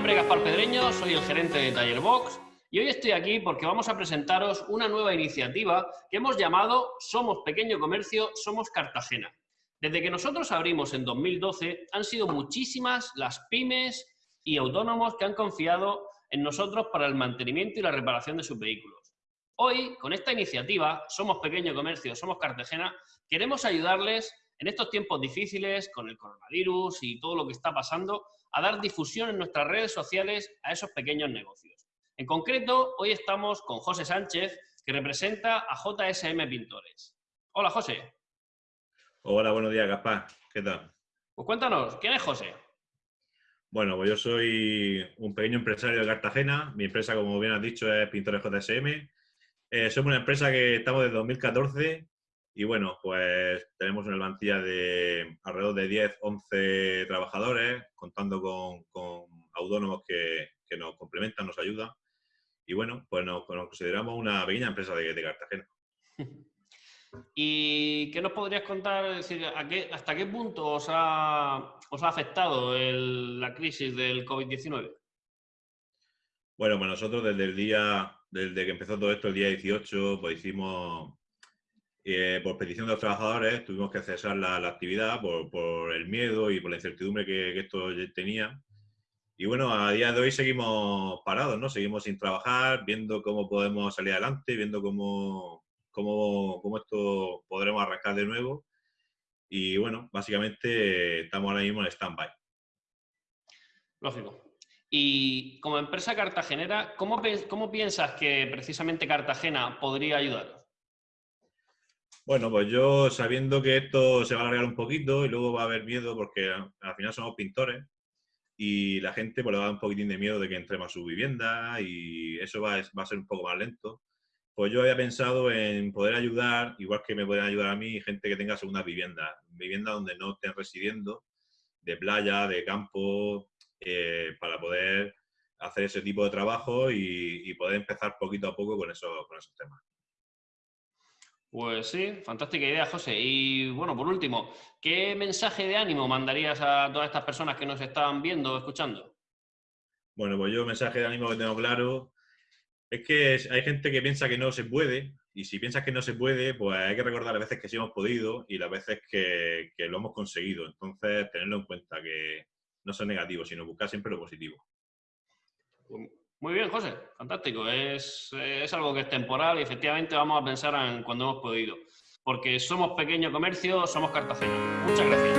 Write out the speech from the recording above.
nombre es Gaspar Pedreño, soy el gerente de Tallerbox y hoy estoy aquí porque vamos a presentaros una nueva iniciativa que hemos llamado Somos Pequeño Comercio, Somos Cartagena. Desde que nosotros abrimos en 2012 han sido muchísimas las pymes y autónomos que han confiado en nosotros para el mantenimiento y la reparación de sus vehículos. Hoy, con esta iniciativa, Somos Pequeño Comercio, Somos Cartagena, queremos ayudarles en estos tiempos difíciles, con el coronavirus y todo lo que está pasando, a dar difusión en nuestras redes sociales a esos pequeños negocios. En concreto, hoy estamos con José Sánchez, que representa a JSM Pintores. Hola, José. Hola, buenos días, Gaspar. ¿Qué tal? Pues cuéntanos, ¿quién es José? Bueno, pues yo soy un pequeño empresario de Cartagena. Mi empresa, como bien has dicho, es Pintores JSM. Eh, somos una empresa que estamos desde 2014 y bueno, pues tenemos una plantilla de alrededor de 10, 11 trabajadores, contando con, autónomos que, nos complementan, nos ayudan. Y bueno, pues nos, consideramos una pequeña empresa de, Cartagena. ¿Y qué nos podrías contar? Decir, ¿Hasta qué punto os ha, os ha afectado la crisis del COVID-19? Bueno, pues nosotros desde el día, desde que empezó todo esto, el día 18, pues hicimos eh, por petición de los trabajadores tuvimos que cesar la, actividad por, el miedo y por la incertidumbre que, esto tenía. Y bueno, a día de hoy seguimos parados, ¿no? Seguimos sin trabajar, viendo cómo podemos salir adelante, viendo cómo, cómo, cómo esto podremos arrancar de nuevo. Y bueno, básicamente estamos ahora mismo en stand-by. Lógico. Y como empresa cartagenera, ¿cómo, ¿cómo piensas que precisamente Cartagena podría ayudar? Bueno, pues yo sabiendo que esto se va a alargar un poquito y luego va a haber miedo porque al final somos pintores y la gente pues, le va a dar un poquitín de miedo de que entremos a su vivienda y eso va, a ser un poco más lento. Pues yo había pensado en poder ayudar, igual que me pueden ayudar a mí, gente que tenga segunda vivienda, vivienda donde no estén residiendo, de playa, de campo, eh, para poder hacer ese tipo de trabajo y, poder empezar poquito a poco con, eso, con esos temas. Pues sí, fantástica idea, José. Y bueno, por último, ¿qué mensaje de ánimo mandarías a todas estas personas que nos están viendo o escuchando? Bueno, pues yo mensaje de ánimo que tengo claro es que hay gente que piensa que no se puede y si piensas que no se puede, pues hay que recordar las veces que sí hemos podido y las veces que, lo hemos conseguido. Entonces, tenerlo en cuenta, que no son negativos, sino buscar siempre lo positivo. Muy bien, José, fantástico. Es, es, algo que es temporal y efectivamente vamos a pensar en cuando hemos podido. Porque somos pequeño comercio, somos Cartagena. Muchas gracias.